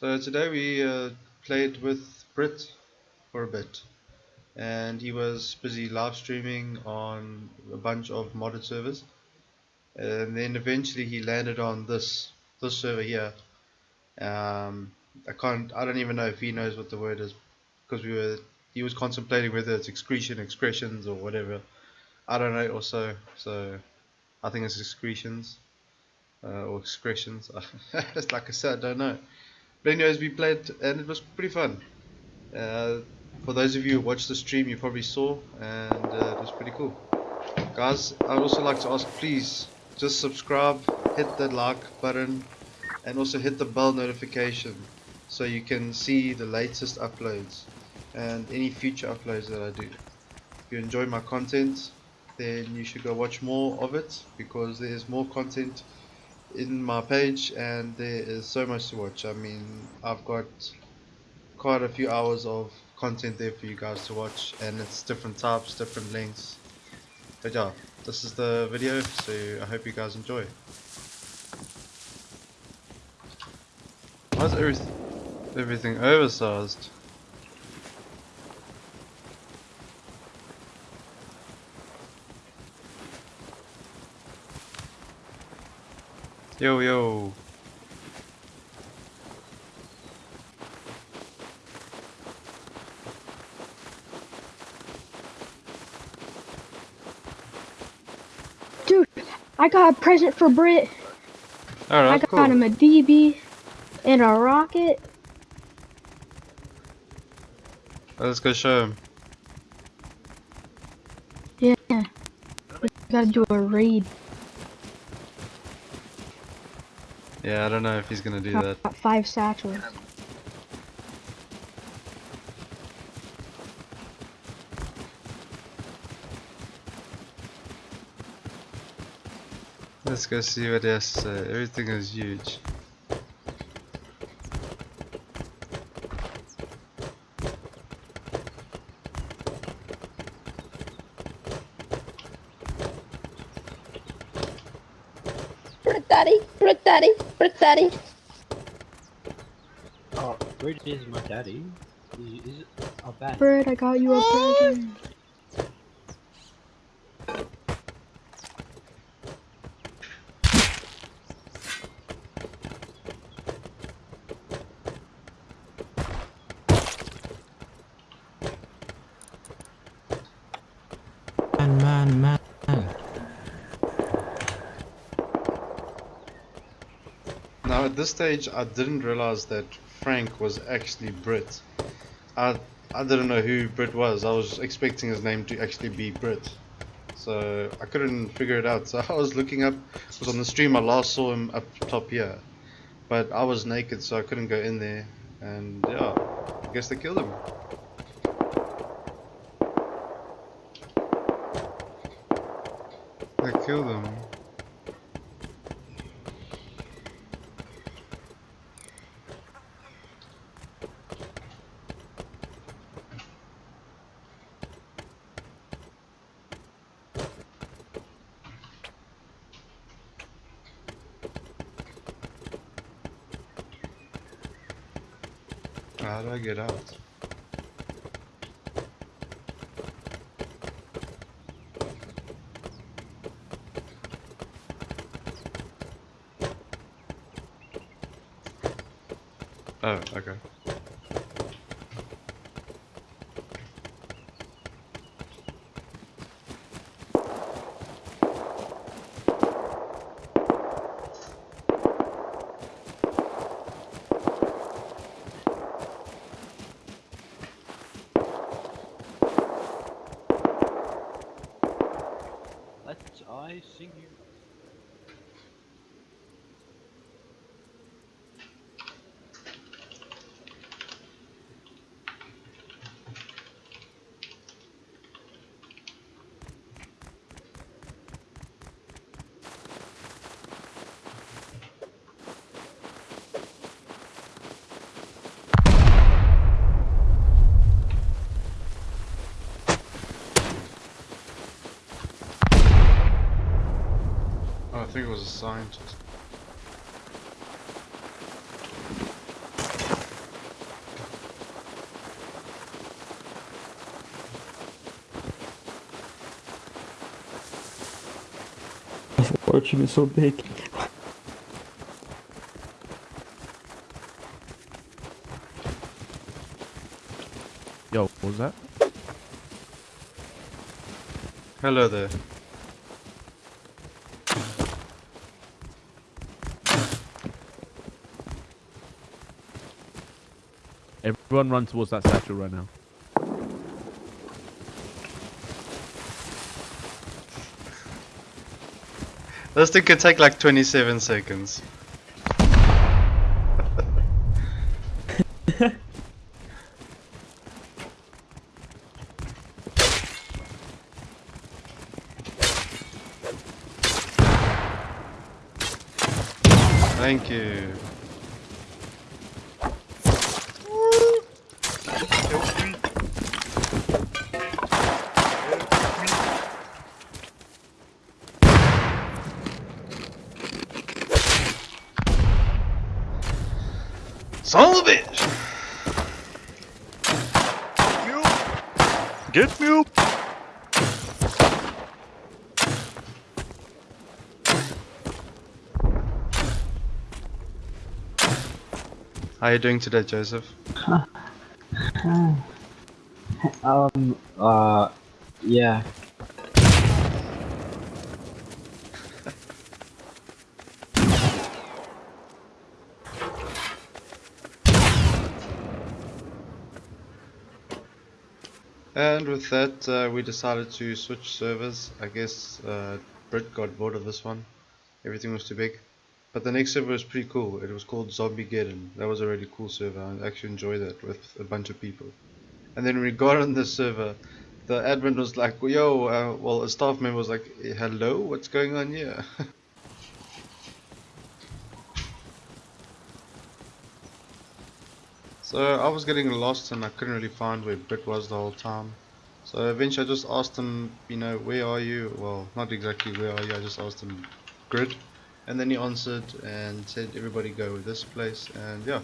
So today we uh, played with Brit for a bit and he was busy live streaming on a bunch of modded servers and then eventually he landed on this this server here. Um, I can't I don't even know if he knows what the word is because we were he was contemplating whether it's excretion excretions or whatever. I don't know also so I think it's excretions uh, or excretions. It's like I said I don't know but anyways we played and it was pretty fun. Uh, for those of you who watched the stream you probably saw and uh, it was pretty cool. Guys I'd also like to ask please just subscribe hit the like button and also hit the bell notification so you can see the latest uploads and any future uploads that I do. If you enjoy my content then you should go watch more of it because there's more content in my page and there is so much to watch. I mean I've got quite a few hours of content there for you guys to watch and it's different types different lengths. But yeah this is the video so I hope you guys enjoy. Why is everything everything oversized Yo, yo. Dude, I got a present for Brit. Alright, I got cool. him a DB and a rocket. Oh, Let's go show him. Yeah. We gotta do a raid. Yeah, I don't know if he's gonna do that. Got five satchels. Let's go see what he has to say. Everything is huge. Brick Daddy, Brick Daddy, Brick Daddy. Oh, where is my daddy? Is, is it? Oh, bad. Brit, I got you a ah. present. Man, man, man. Now at this stage I didn't realize that Frank was actually Brit. I I didn't know who Brit was. I was expecting his name to actually be Brit. So I couldn't figure it out. So I was looking up because on the stream I last saw him up top here. But I was naked so I couldn't go in there and yeah, I guess they killed him. They killed him. How do I get out? Oh, okay. Let I sing you. think it was a scientist. So big? Yo, what was that? Hello there. Everyone run towards that satchel right now. This thing could take like 27 seconds. Thank you. Son of a bitch! Get me up! How are you doing today, Joseph? Um, uh, yeah. And with that, uh, we decided to switch servers. I guess uh, Brit got bored of this one. Everything was too big. But the next server was pretty cool. It was called Zombie Geddon. That was a really cool server. I actually enjoyed that with a bunch of people. And then we got on the server. The admin was like, yo, uh, well, a staff member was like, hello, what's going on here? So I was getting lost and I couldn't really find where Brit was the whole time. So eventually I just asked him, you know, where are you? Well, not exactly where are you, I just asked him grid. And then he answered and said everybody go with this place and yeah.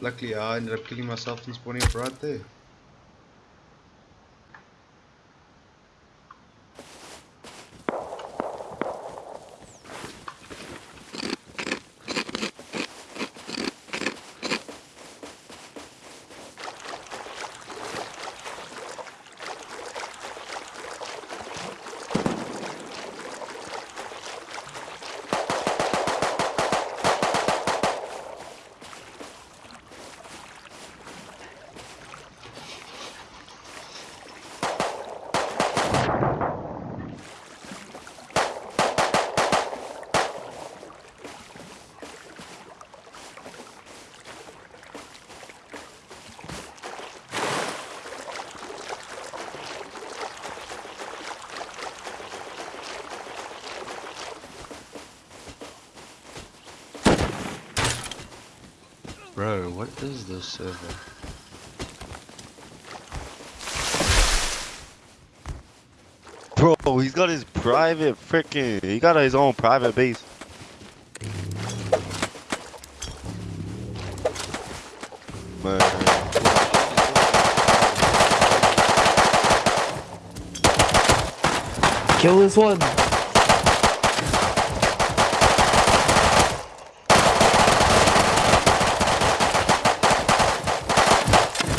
Luckily I ended up killing myself and spawning up right there. Bro, what is this server? Bro, he's got his private freaking. He got his own private base. Man. Kill this one.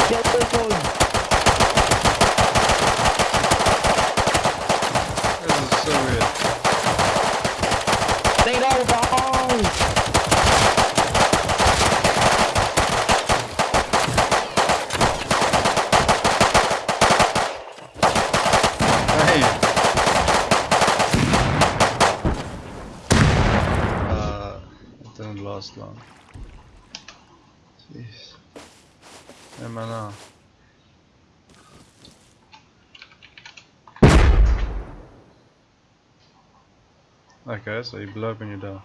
Kill this one. This is so weird. They don't die. Hey! Uh, it didn't last long. Jeez. Hey man, uh. Okay, so you blow up when you die.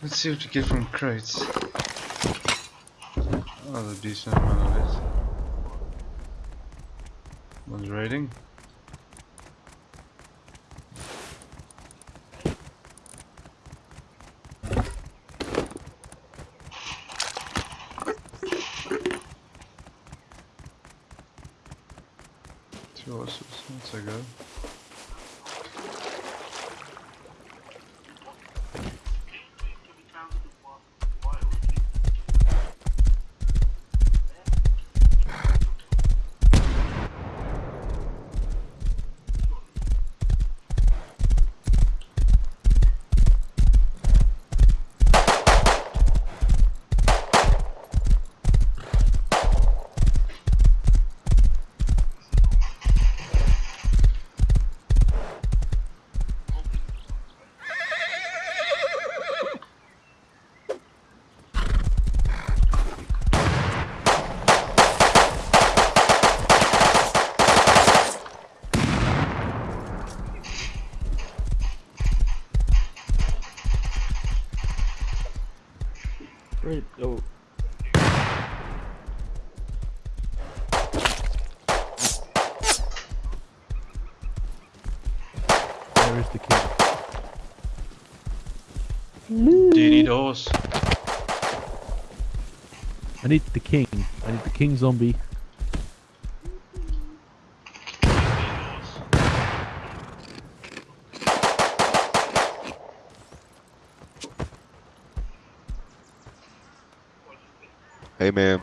Let's see what you get from crates. Oh, a decent amount of it. One's raiding. Do you need a horse? I need the king. I need the king zombie. Hey man,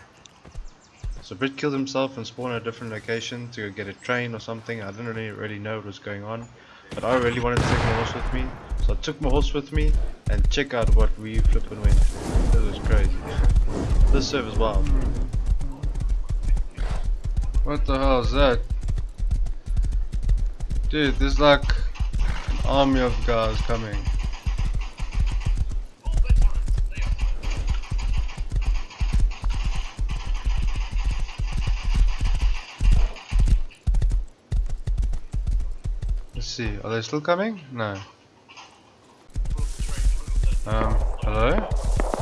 So Brit killed himself and spawned at a different location to get a train or something. I didn't really, really know what was going on. But I really wanted to take my horse with me. So I took my horse with me and check out what we flipping went through. It was crazy. This server's wild. What the hell is that? Dude, there's like an army of guys coming. Let's see, are they still coming? No. Um, hello?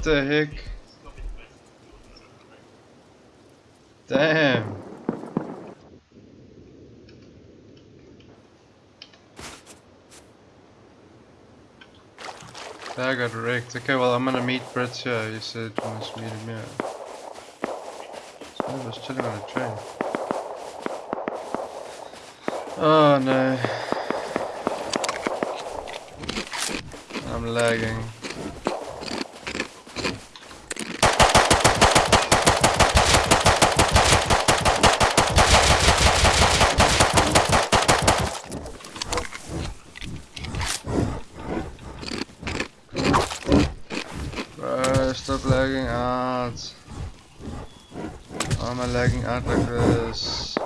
What the heck? Damn. I got wrecked. Okay, well I'm gonna meet Brett here. He said wants to meet him here. This man was chilling on a train. Oh no. I'm lagging. Bro, stop lagging out. Why am I lagging out like this?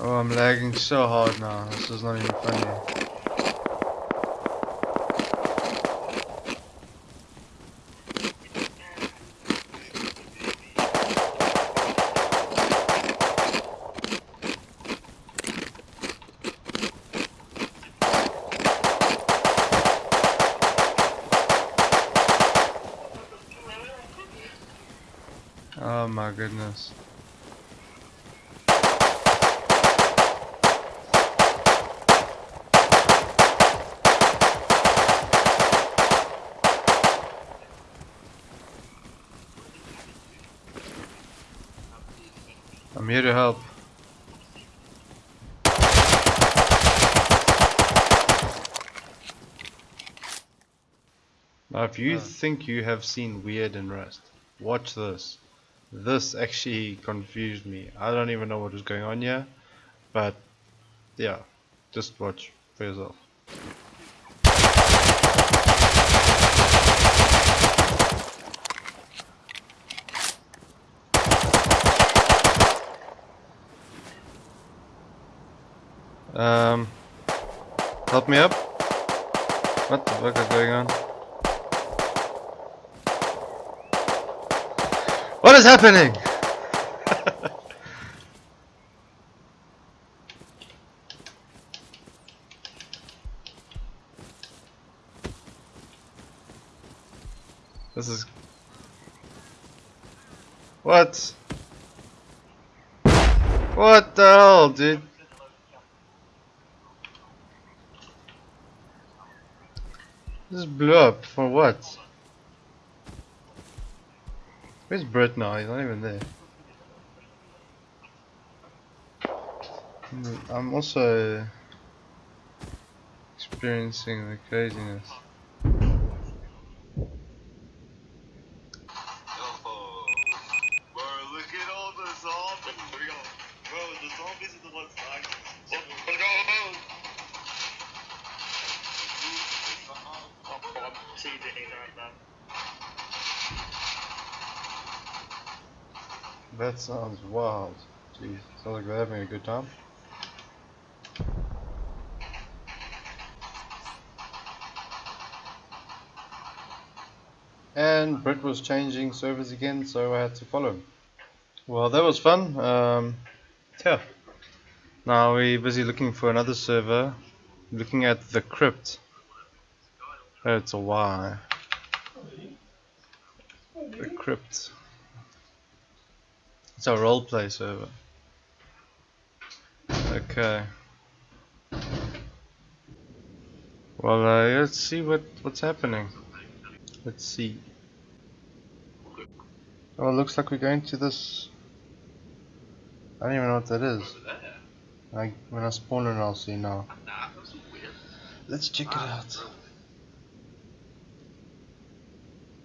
Oh, I'm lagging so hard now. This is not even funny. here to help. Now if you ah. think you have seen weird in Rust, watch this. This actually confused me. I don't even know what was going on here, but yeah, just watch for yourself. Help me up. What the fuck is going on? What is happening? this is what? What the hell, dude? Blew up for what? Where's Brett now? He's not even there. I'm also experiencing the craziness. That sounds wild. Jeez, sounds like they're having a good time. And Brett was changing servers again, so I had to follow him. Well, that was fun. Um, yeah. Now we're busy looking for another server. Looking at the crypt. It's a Y. The crypt. It's a roleplay server. Okay. Well, uh, let's see what what's happening. Let's see. Oh, it looks like we're going to this. I don't even know what that is. I, when I spawn in, I'll see now. Let's check it out.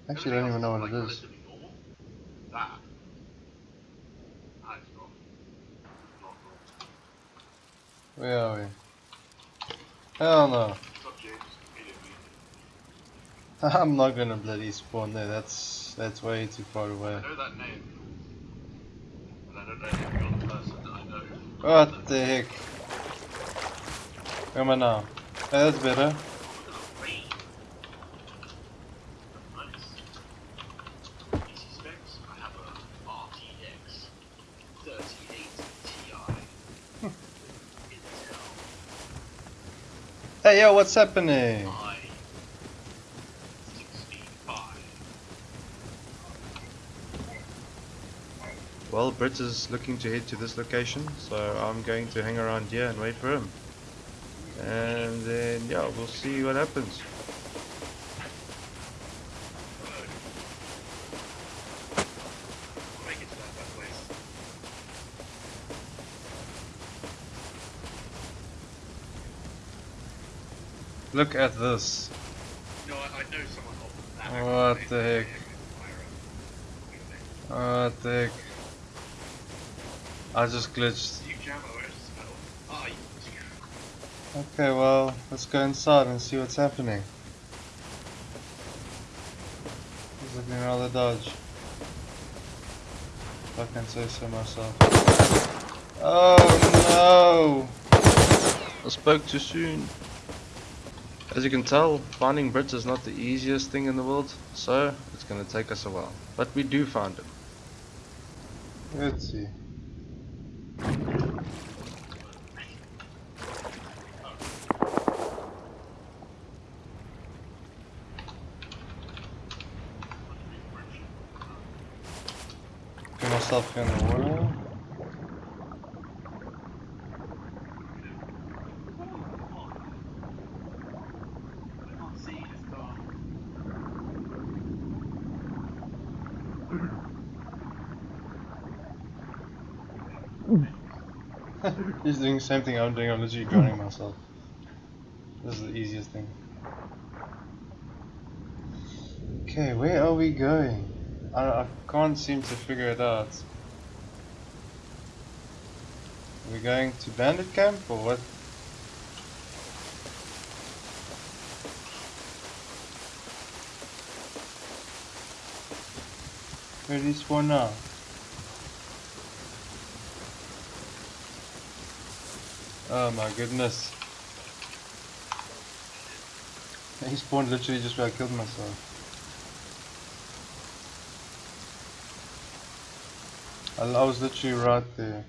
Actually, I don't even know what it is. Where are we? Hell no. I'm not gonna bloody spawn there. That's that's way too far away. know that name. And I know every other person that I. What the heck? Where am I now? That's better. Hey yo, what's happening? Well, Britt is looking to head to this location, so I'm going to hang around here and wait for him. And then, yeah, we'll see what happens. Look at this. No, I, I know someone that. What the heck? What the heck? I just glitched. You jam OS spell. Ah, you Okay, well, let's go inside and see what's happening. He's looking rather dodge. If I can say so myself. Oh no! I spoke too soon. As you can tell, finding Brits is not the easiest thing in the world, so it's gonna take us a while. But we do find him. Let's see. Myself in the. He's doing the same thing I'm doing, I'm literally drowning myself. This is the easiest thing. Okay, where are we going? I, I can't seem to figure it out. Are we going to bandit camp or what? Where do you spawn now? Oh my goodness. He spawned literally just where I killed myself. I, I was literally right there.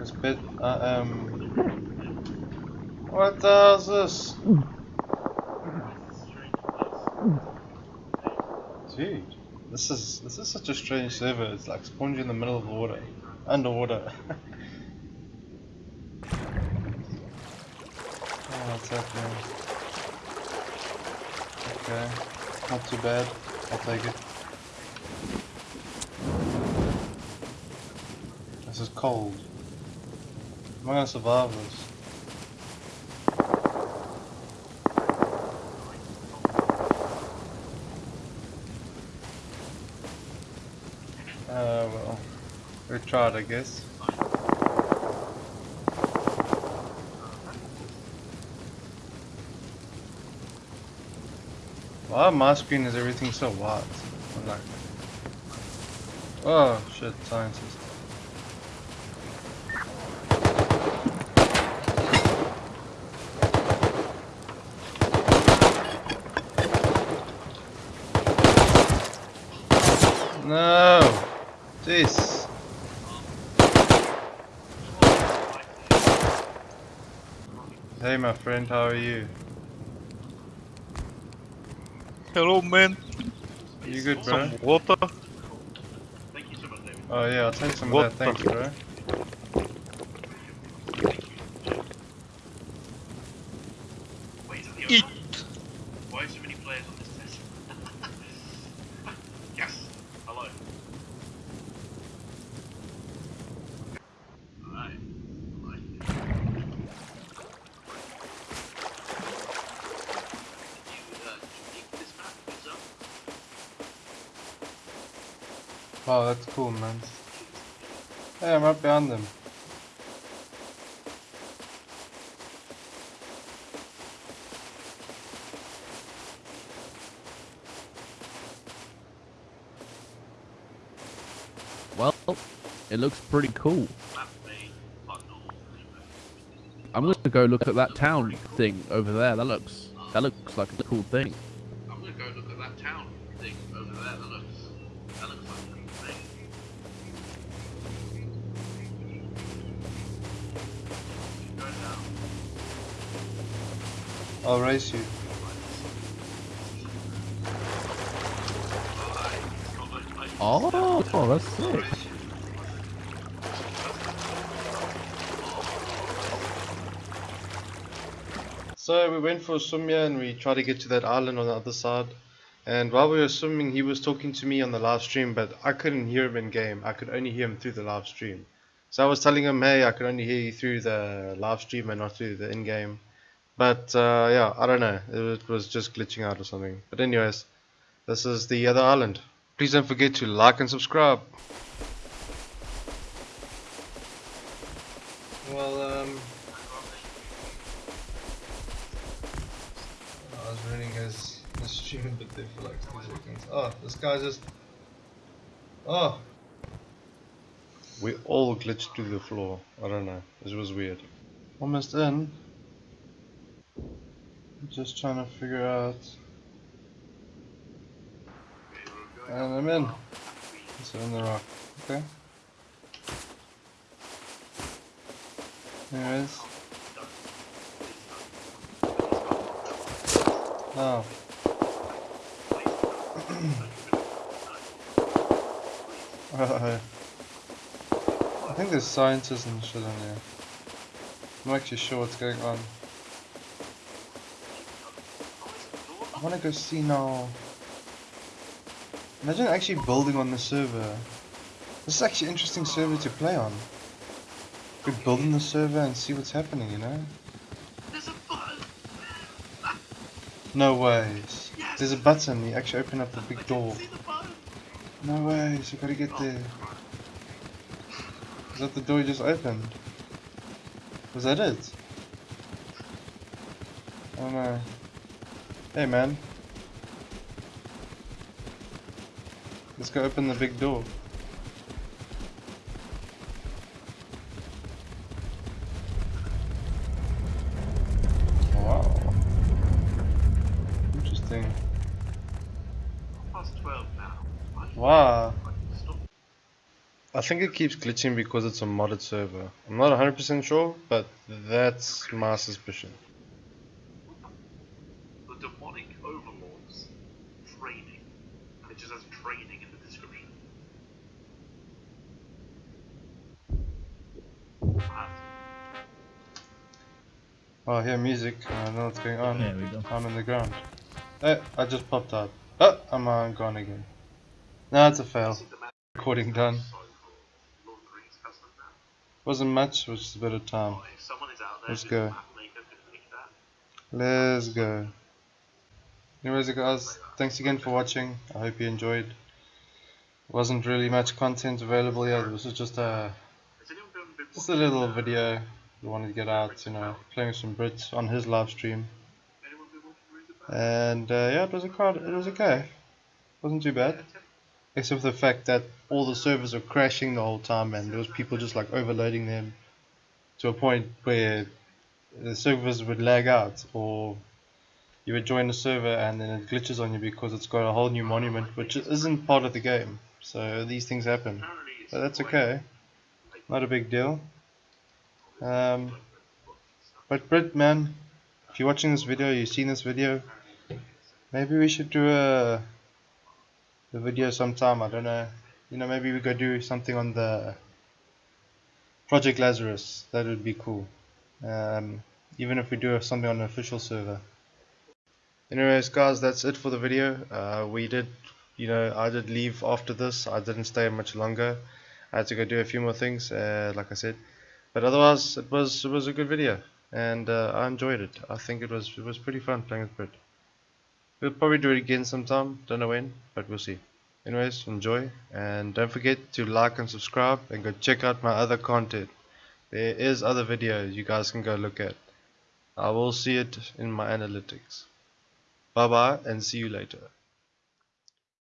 It's bit, uh, um... What the hell is this? Dude, this is this is such a strange server. It's like you in the middle of the water, underwater. oh, what's happening? Okay, not too bad. I'll take it. This is cold. Am I gonna survive this? Uh, well, we tried, I guess. Why on my screen is everything so white? Like, oh shit, scientist. No! Jeez. Hey my friend, how are you? Hello, man. You good, bro? Some water? Oh yeah, I'll take some What of that, thanks, bro. Eat. Why so many players on this test? yes. Hello. Alright. Wow, that's cool, man. Hey, I'm right behind them. Well, it looks pretty cool. I'm gonna go look at that town thing over there. That looks that looks like a cool thing. I'm gonna go look at that town thing over there. That looks, that looks like a cool thing. Go down. I'll race you. Oh, oh that's sick. So we went for a swim here and we tried to get to that island on the other side. And while we were swimming, he was talking to me on the live stream, but I couldn't hear him in game. I could only hear him through the live stream. So I was telling him, hey, I could only hear you through the live stream and not through the in game. But uh, yeah, I don't know. It, was- just glitching out or something. But anyways, this is the other island. Please don't forget to like and subscribe. Well, um, I was running his, his stream a bit there for like two seconds. Oh, this guy just. Oh! We all glitched through the floor. I don't know. This was weird. Almost in. Just trying to figure out. And I'm in. So in the rock. Okay. Anyways. Oh. Uh, I think there's scientists and shit in there. I'm actually sure what's going on. I wanna go see now. Imagine actually building on the server. This is actually an interesting server to play on. Could build on the server and see what's happening, you know? There's a button. No way. There's a button. You actually open up the big door. The? No way. So you gotta get oh. there. Is that the door you just opened? Was that it? Oh no. Hey man. Let's go open the big door. Wow. Interesting. Past 12 now. Wow. I think it keeps glitching because it's a modded server. I'm not 100% sure, but that's my suspicion. The demonic overlords training. And it just has training in the description. Ah, Oh, I hear music. I don't know what's going on. There we go. I'm in the ground. Eh, I just popped up. Oh, I'm uh, gone again. No, it's a fail. see the man Recording done. side for Lord of the Rings custom now. Wasn't much, was just a bit of time. Oh, if someone is out there Let's go. a map maker, could make that. Let's go. Anyways, guys, thanks again for watching. I hope you enjoyed. Wasn't really much content available here. This was just a Has anyone been, been just a little video we wanted to get out. You know, playing some Brits on his live stream. And uh, yeah, it was a card. It was okay. wasn't too bad, except for the fact that all the servers were crashing the whole time, and there was people just like overloading them to a point where the servers would lag out, or you would join a server and then it glitches on you because it's got a whole new monument, which isn't part of the game. So these things happen, but that's okay. Not a big deal. Um, but Brit, man, if you're watching this video, you've seen this video, maybe we should do a, a video sometime. I don't know. You know, maybe we could do something on the Project Lazarus. That would be cool. Um, even if we do something on an official server. Anyways, guys, that's it for the video. Uh, we did, you know, I did leave after this. I didn't stay much longer. I had to go do a few more things, uh, like I said. But otherwise, it was it was a good video, and uh, I enjoyed it. I think it was it was pretty fun playing with Brit. We'll probably do it again sometime. Don't know when, but we'll see. Anyways, enjoy, and don't forget to like and subscribe, and go check out my other content. There is other videos you guys can go look at. I will see it in my analytics. Bye bye, and see you later.